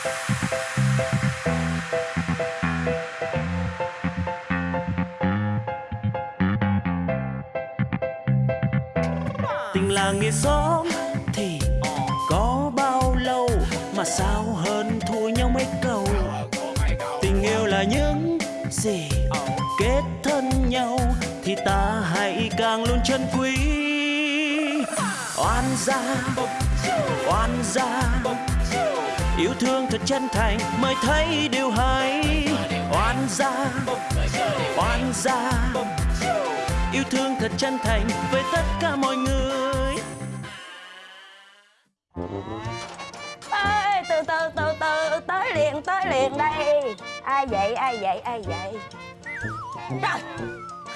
tình làng nghề xóm thì có bao lâu mà sao hơn thua nhau mấy câu? Tình yêu là những gì kết thân nhau thì ta hãy càng luôn trân quý. Oan gia oan gia yêu thương thật chân thành mới thấy điều hay. Oan gia oan gia. Yêu thương thật chân thành với tất cả mọi người. Ê, từ từ từ từ tới liền tới liền đây. Ai vậy ai vậy ai vậy? Trời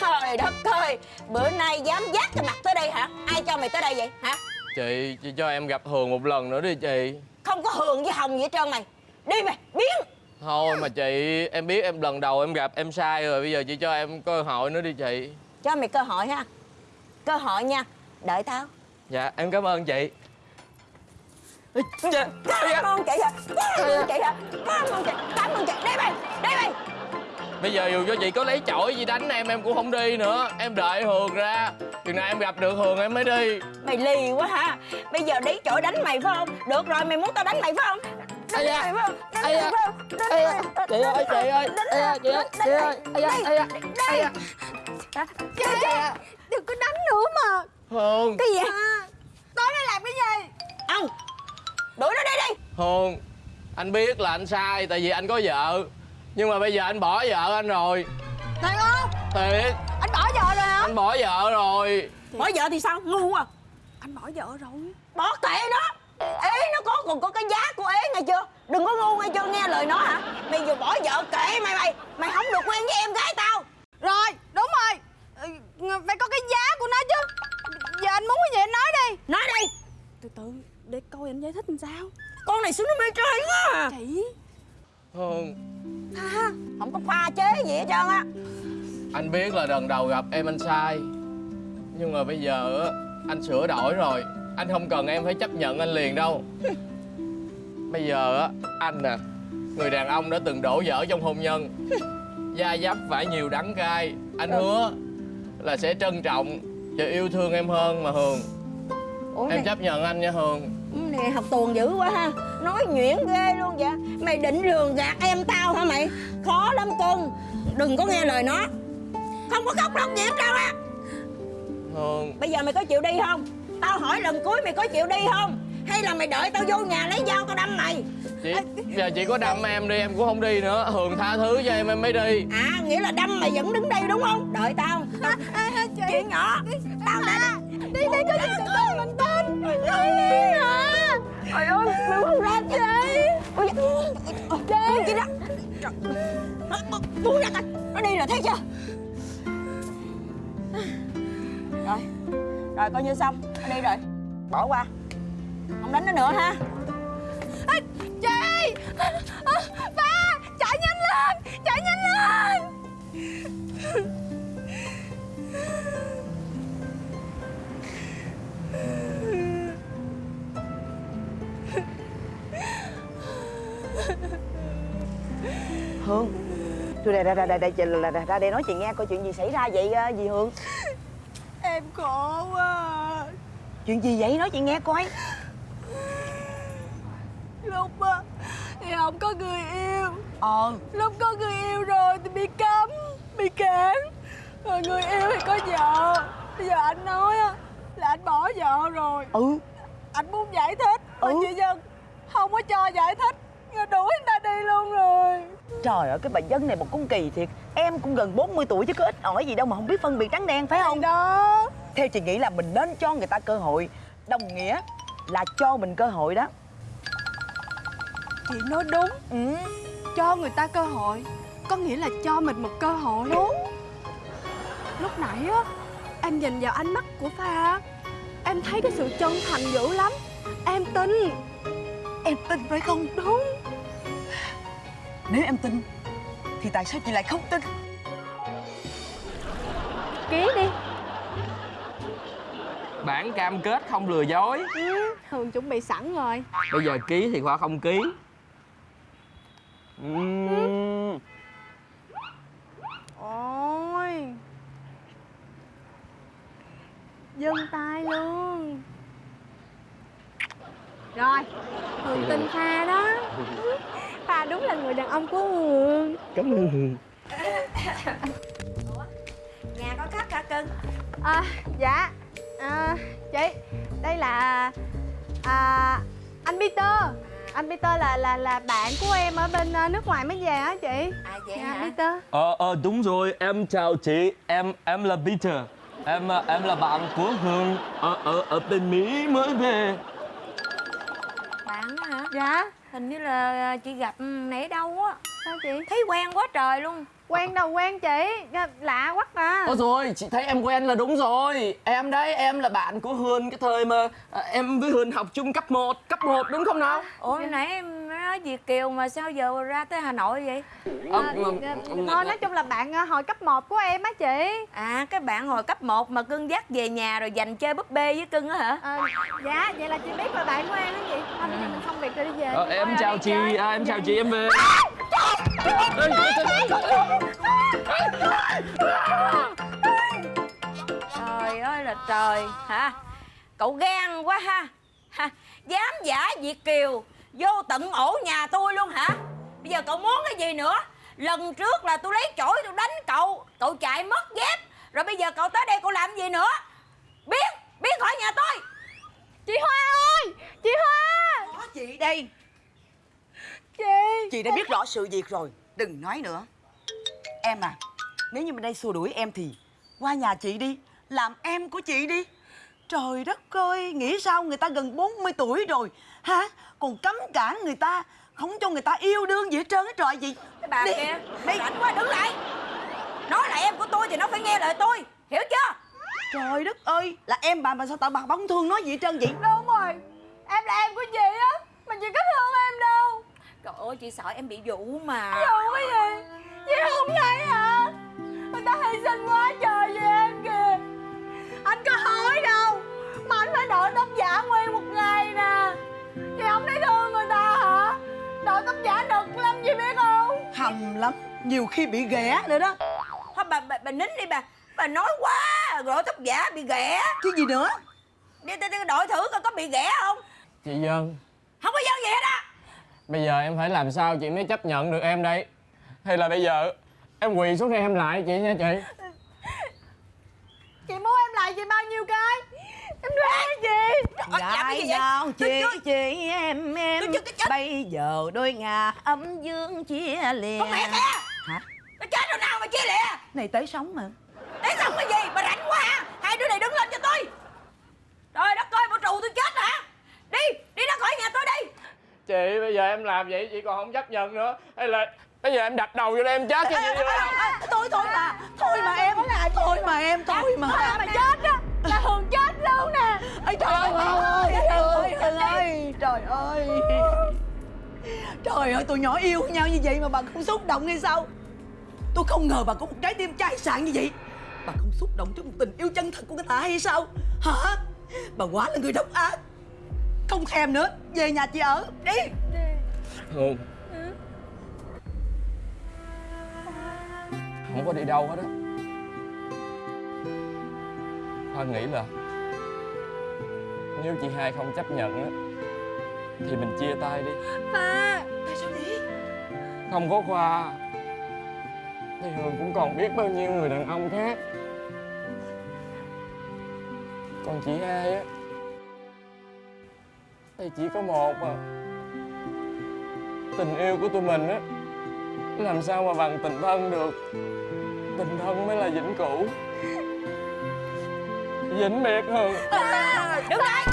trời đất ơi bữa nay dám dắt cái mặt tới đây hả? Ai cho mày tới đây vậy hả? Chị, chị cho em gặp Hường một lần nữa đi chị không có hường với hồng gì hết trơn mày. Đi mày biến. Thôi mà chị, em biết em lần đầu em gặp em sai rồi Bây giờ chị cho em cơ hội nữa đi chị. Cho mày cơ hội ha. Cơ hội nha đợi tao. Dạ, em cảm ơn chị. Ê, dạ, cảm ơn chị hả cảm ơn chị hả cảm ơn chị cảm ơn chị. Đi mày đi mày. Bây giờ dù cho chị có lấy chổi gì đánh em, em cũng không đi nữa. Em đợi Hường ra Chừng nào em gặp được Hường em mới đi. Mày lì quá ha bây giờ đi chỗ đánh mày phải không? Được rồi mày muốn tao đánh mày phải không? Đánh mày phải không? Đánh mày phải không? Chị ơi, mày, chị ơi, chị ơi, đánh chị mày. ơi. Đây. Chị đừng có đánh nữa mà. Hường, cái gì? À, Tối nay làm cái gì? Ông đuổi nó đi đi. Hường Anh biết là anh sai tại vì anh có vợ. Nhưng mà bây giờ anh bỏ vợ anh rồi. Thiệt không? Thiệt, Anh bỏ vợ rồi. Bỏ vợ thì sao? Ngu à Anh bỏ vợ rồi. Bỏ kệ nó. Ế nó có còn có cái giá của ế nghe chưa? Đừng có ngu nghe chưa? Nghe lời nó hả? Mày vừa bỏ vợ kệ mày mày. Mày không được quen với em gái tao. Rồi đúng rồi. Ừ, Phải có cái giá của nó chứ. Giờ anh muốn cái gì anh nói đi. Nói đi. Từ từ để coi anh giải thích làm sao. Con này xuống nó mê trai quá à. Chị. Hường Tha không có pha chế gì hết trơn á Anh biết là lần đầu gặp em anh sai. Nhưng mà bây giờ á, anh sửa đổi rồi. Anh không cần em phải chấp nhận anh liền đâu. Bây giờ á, anh nè Người đàn ông đã từng đổ vỡ trong hôn nhân. Da dấp phải nhiều đắng cay. Anh hứa là sẽ trân trọng và yêu thương em hơn mà Hường. Ủa Em này, chấp nhận anh nha Hường. Này học tuồng dữ quá ha. Nói nhuyễn ghê luôn vậy. Mày định lường gạt em tao hả mày? Khó lắm cưng đừng có nghe lời nó không có khóc lóc gì hết trơn á. Hường bây giờ mày có chịu đi không? Tao hỏi lần cuối mày có chịu đi không? Hay là mày đợi tao vô nhà lấy dao tao đâm mày? Chị giờ chị có đâm em đi em cũng không đi nữa. Hường tha thứ cho em em mới đi. À nghĩa là đâm mày vẫn đứng đây đúng không? Đợi tao. Tao Chị. Chuyện nhỏ. Tao đã Đi đi có gì từ từ mình tin Đi đi hả trời ơi mày buông ra Chị Ôi, Buông chị ra Buông ra coi. Nó đi rồi thấy chưa Rồi coi như xong Nó đi rồi Bỏ qua Không đánh nó nữa ha À, Chị Ba Chạy nhanh lên Chạy nhanh lên Hương Tôi đây ra ra ra đây ra, ra, ra đây nói chuyện nghe coi chuyện gì xảy ra vậy ờ, dì Hương Em khổ quá. Chuyện gì vậy? Nói chuyện nghe coi. Lúc á Thì không có người yêu. Ờ. Lúc có người yêu rồi thì bị cấm Bị cản Rồi người yêu thì có vợ. Bây giờ anh nói á Là anh bỏ vợ rồi. Ừ. Anh muốn giải thích. Mà Ừ. chị Dân Không có cho giải thích đuổi anh ta đi luôn rồi. Trời ơi cái bà dân này một con kỳ thiệt. Em cũng gần 40 tuổi chứ có ít ỏi gì đâu mà không biết phân biệt trắng đen phải không? Đó. Theo chị nghĩ là mình nên cho người ta cơ hội. Đồng nghĩa là cho mình cơ hội đó. Chị nói đúng. Ừ. Cho người ta cơ hội Có nghĩa là cho mình một cơ hội. Đúng Lúc nãy á Em nhìn vào ánh mắt của Pha. Em thấy cái sự chân thành dữ lắm. Em tin Em tin phải không? Đúng. Nếu em tin Thì tại sao chị lại không tin? Ký đi. Bản cam kết không lừa dối. Ừ, Hường chuẩn bị sẵn rồi. Bây giờ ký thì khoa không ký. Ừm. Ôi. Dâng tay luôn. Rồi Hường tin Pha đó. Pha đúng là người đàn ông của Hường. Cảm ơn Hường. Nhà có khách hả cưng? À, Dạ. À, Chị Đây là à, Anh Peter. Anh Peter là là là bạn của em ở bên ờ, nước ngoài mới về á chị. À vậy Dạ hả? Peter. Ờ, ờ, đúng rồi, em chào chị. Em em là Peter. Em ờ, em là bạn của Hương Ở, ở, ở bên Mỹ mới về Dạ Hình như là chị gặp nãy đâu á. Sao chị? Thấy quen quá trời luôn. Quen đâu quen chị? Dạ, Lạ quá à. Ôi rồi, chị thấy em quen là đúng rồi. Em đấy, em là bạn của Hương Cái thời mà à, em với Hương học chung cấp 1 Cấp 1 đúng không nào? Ủa nãy em nói Việt Kiều mà sao giờ ra tới Hà Nội vậy? Ờ, À, Thôi nói chung là bạn ờ, hồi cấp 1 của em á chị. À cái bạn hồi cấp 1 mà cưng dắt về nhà rồi dành chơi búp bê với cưng á hả? Ờ, Dạ vậy là chị biết là bạn của em đó chị. Thôi bây giờ mình xong việc rồi đi về. Ờ, em Thôi, chào chị, à, em chào chị, em về. Trời ơi là trời hả? Cậu gan quá ha, ha Dám giả Việt Kiều Vô tận ổ nhà tôi luôn hả? Bây giờ cậu muốn cái gì nữa? Lần trước là tôi lấy chổi tôi đánh cậu Cậu chạy mất dép. Rồi bây giờ cậu tới đây cậu làm gì nữa? Biến, biến khỏi nhà tôi. Chị Hoa ơi Chị Hoa. Có chị đây? Chị Chị đã biết rõ sự việc rồi Đừng nói nữa. Em à Nếu như bên đây xua đuổi em thì Qua nhà chị đi Làm em của chị đi Trời đất ơi Nghĩ sao người ta gần 40 tuổi rồi? Hả? Còn cấm cản người ta Không cho người ta yêu đương gì hết trơn á trời gì Cái bà Đi, kia đi. Rảnh quá đứng lại. Nói là em của tôi thì nó phải nghe lời tôi Hiểu chưa? Trời đất ơi Là em bà mà sao tại bà không thương nói gì hết trơn vậy? Đúng rồi. Em là em của chị á? Mà chị có thương em đâu. Trời ơi chị sợ em bị dụ mà. Đâu cái gì? Chị không thấy hả? Người ta hy sinh quá trời không Hầm lắm. Nhiều khi bị ghẻ nữa đó. Thôi bà, bà, bà nín đi bà. Bà nói quá Rồi tóc giả bị ghẻ. Chứ gì nữa? Đi, đi đổi thử coi có bị ghẻ không. Chị Dân, Không có dân gì hết á. Bây giờ em phải làm sao chị mới chấp nhận được em đây? Hay là bây giờ em quỳ xuống đây em lại chị nha chị? Chị muốn em lại chị bao nhiêu cái Em đoán Ờ, gì vậy? nhau Tôi chị chưa- chị em em. Bây giờ đôi ngà ấm dương chia lìa. Con mẹ kìa. Hả? Nó chết rồi nào mà chia lìa. Này tới sống mà. Để xong cái gì? Bà rảnh quá hả Hai đứa này đứng lên cho tôi. Trời đất ơi bộ trụ tôi chết hả? Đi Đi ra khỏi nhà tôi đi. Chị bây giờ em làm vậy chị còn không chấp nhận nữa. Hay là bây giờ em đặt đầu vô đây em chết chị vô Thôi thôi mà. Thôi mà em. Thôi mà em Thôi mà. Thôi mà chết á Là nè Ây trời ơi ơi ơi, trời ơi Trời ơi. Trời ơi. Tụi nhỏ yêu nhau như vậy mà bà không xúc động hay sao? Tôi không ngờ bà có một trái tim chai sạn như vậy. Bà không xúc động trước một tình yêu chân thật của người ta hay sao? Hả? Bà quá là người độc ác. Không thèm nữa, Về nhà chị ở, Đi. Hương. Không có đi đâu hết á. Khoa nghĩ là nếu chị hai không chấp nhận á Thì mình chia tay đi. Pha Tại sao vậy? Không có Khoa. Thì Hương cũng còn biết bao nhiêu người đàn ông khác. Còn chị hai á Thì chỉ có một à. Tình yêu của tụi mình á Làm sao mà bằng tình thân được? Tình thân mới là vĩnh cửu Vĩnh biệt Hương Đứng lại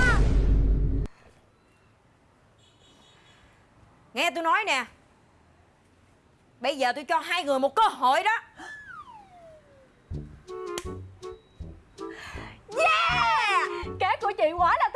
Nghe tôi nói nè Bây giờ tôi cho hai người một cơ hội đó. Yeah! Kế của chị quá là